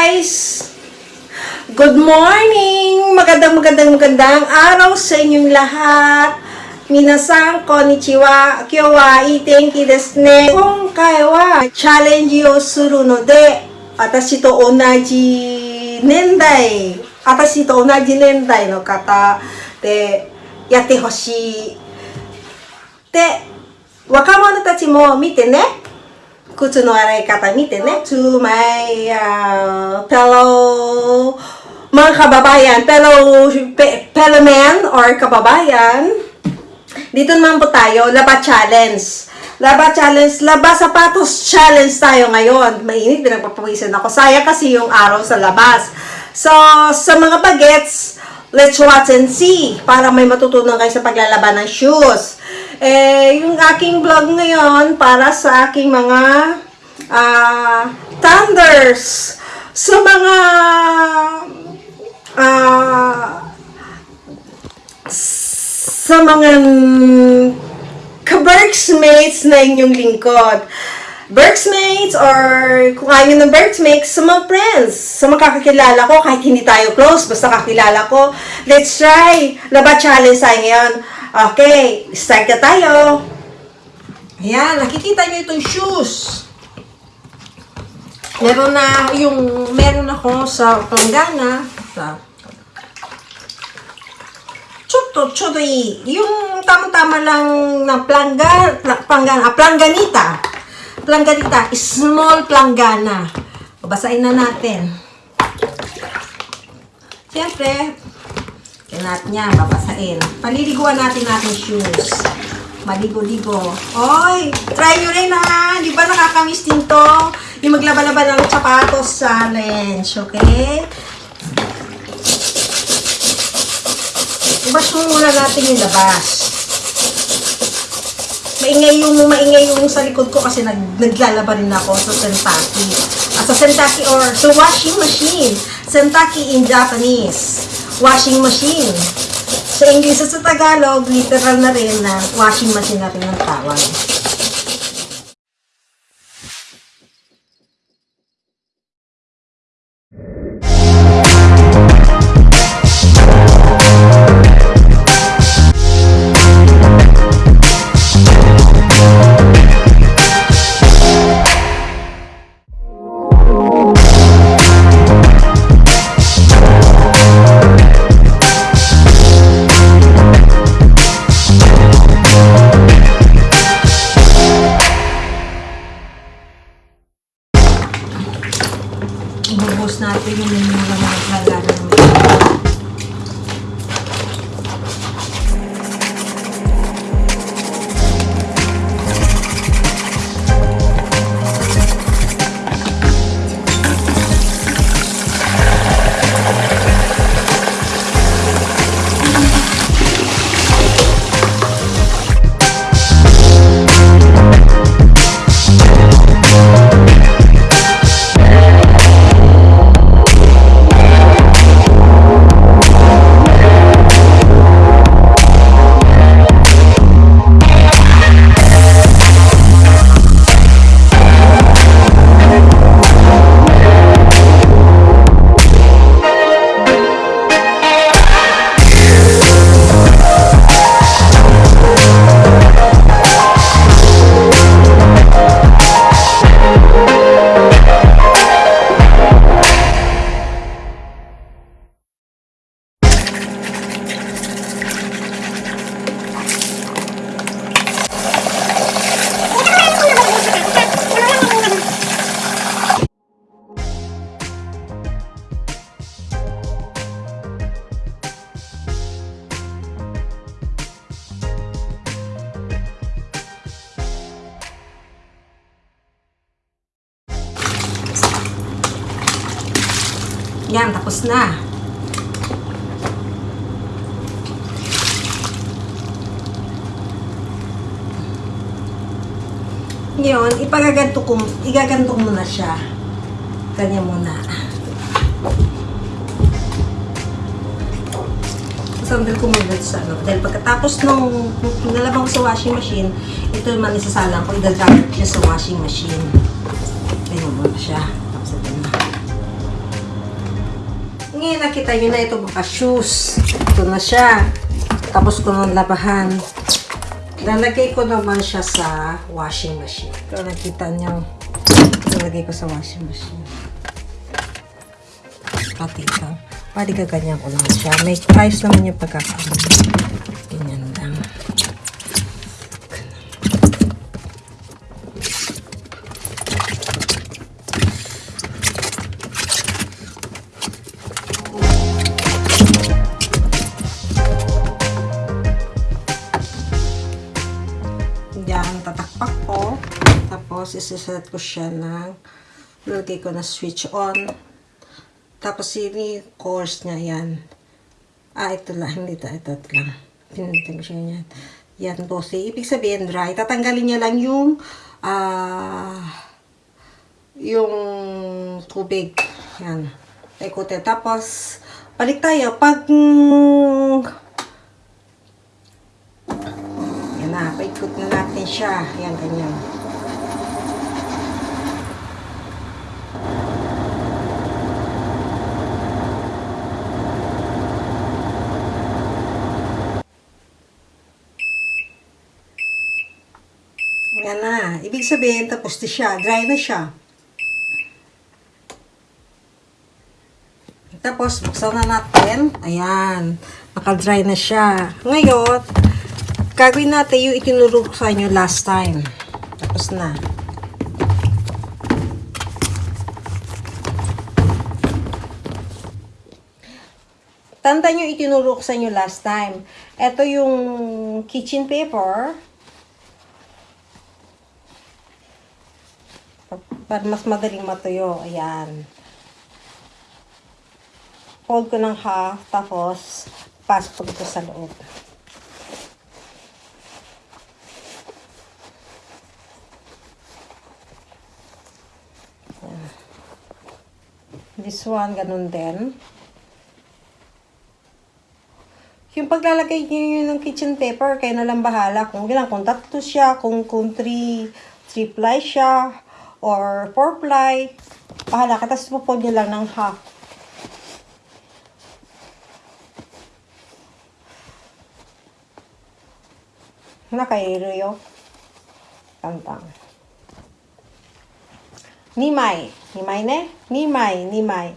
guys! Good morning! Magandang magandang magandang araw sa inyong lahat. Minasan, konnichiwa, kyowa, itenki desu ne. Konkai wa challenge yo suru no de, atashi to onaji nendai, atashi to onaji nendai no kata de yatte hoshii. で、若者たちも見てね。靴の洗い方見てね。To my uh, fellow mga kababayan, fellow pe, fellow men or kababayan, dito naman po tayo, laba challenge. Laba challenge, laba sapatos challenge tayo ngayon. Mainit, pinagpapawisan ako. Sayang kasi yung araw sa labas. So, sa mga bagets, let's watch and see para may matutunan kayo sa paglalaban ng shoes. Eh, yung aking vlog ngayon para sa aking mga ah thunders sa mga ah sa mga ka-Berksmates na inyong lingkod. Berksmates or kung ayaw ng Berksmates, sa mga friends, sa mga kakilala ko, kahit hindi tayo close, basta kakilala ko, let's try. Laba challenge tayo ngayon. Okay, start na tayo. Ayan, nakikita nyo itong shoes. Meron na, yung, meron ako sa Planggana, sa choto i. Yung tama-tama lang na plangga, pla, planggana, ah, plangganita. Plangganita, small planggana. Babasahin na natin. Siyempre, kinat niya, babasahin. Paliliguan natin natin shoes. Maligo-ligo. Oy, try nyo rin ha. Di ba nakakamiss din to? Yung maglaba-laba ng sapatos challenge, okay? Ibas muna natin yung labas. Maingay yung, maingay yung sa likod ko kasi nag, naglalaba rin ako sa Sentaki. Ah, sa Sentaki or sa washing machine. Sentaki in Japanese. Washing machine. Sa English sa Tagalog, literal na rin na washing machine natin ang tawag. Yan, tapos na. Ngayon, ipagaganto ko, igaganto ko muna siya. Kanya muna. Sandal ko muna sa ano. Dahil pagkatapos nung nalabang sa washing machine, ito naman isasalang ko, idadrop siya sa washing machine. Ganyan muna siya. Ngayon nakita nyo na ito mga shoes. Ito na siya. Tapos ko nang labahan. Lalagay ko naman siya sa washing machine. Ito nakita nyo. Lalagay ko sa washing machine. Pati ito. Pwede ka ganyan ko lang siya. May price naman yung pagkakaano. Tapos, isiset ko siya ng lagay ko na switch on. Tapos, ini course niya yan. Ah, ito lang. Hindi ito. Ito, ito lang. Pinuntan ko siya yan. Yan, bossy. Ibig sabihin, dry. Tatanggalin niya lang yung ah yung tubig. Yan. Ikutin. Tapos, balik tayo. Pag mm, na, paikot na natin siya. Yan, ganyan. Yan na. Ibig sabihin, tapos na siya. Dry na siya. Tapos, buksan na natin. Ayan. Naka-dry na siya. Ngayon, gagawin natin yung itinuro ko sa inyo last time. Tapos na. Tanda nyo itinuro ko sa inyo last time. Ito yung kitchen paper. Para mas madaling matuyo. Ayan. Fold ko ng half. Tapos, pasok ko dito sa loob. This one, ganun din. Yung paglalagay niyo yun ng kitchen paper, kayo na lang bahala kung ilan, kung tatlo siya, kung, kung three, three ply siya, or four ply. Bahala ka, tapos pupod niyo lang ng half. Nakairo yo. Tantang. Nimai. Nimai ne? Nimai, nimai.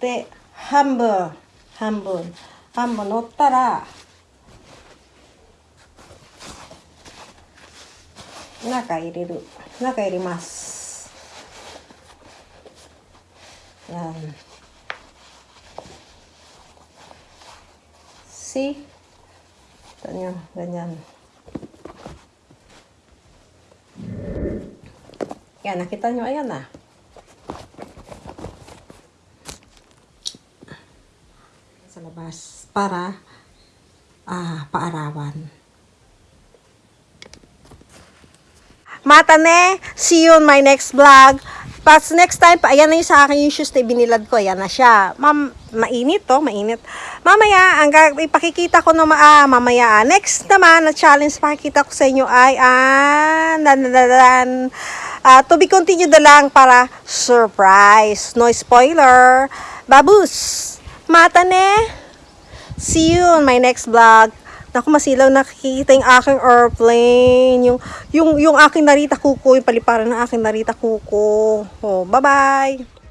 で、半分、半分、半分乗ったら、中入れる。中入れます。 Yan. See? Ito nyo, ganyan. Yan, nakita nyo, ayan na. Sa labas, para ah, paarawan. Matane, see you on my next vlog. Pas next time, pa, ayan na yung sa akin yung shoes na binilad ko. Ayan na siya. Ma'am, mainit to, mainit. Mamaya, ang ipakikita ko na ah, mamaya. ah. Next naman, na challenge pakikita ko sa inyo ay, ah, dan, dan. Ah, to be continued na lang para surprise. No spoiler. Babus, matane. See you on my next vlog. Naku, masilaw nakikita yung aking airplane. Yung, yung, yung aking narita kuko, yung paliparan ng aking narita kuko. Oh, bye-bye!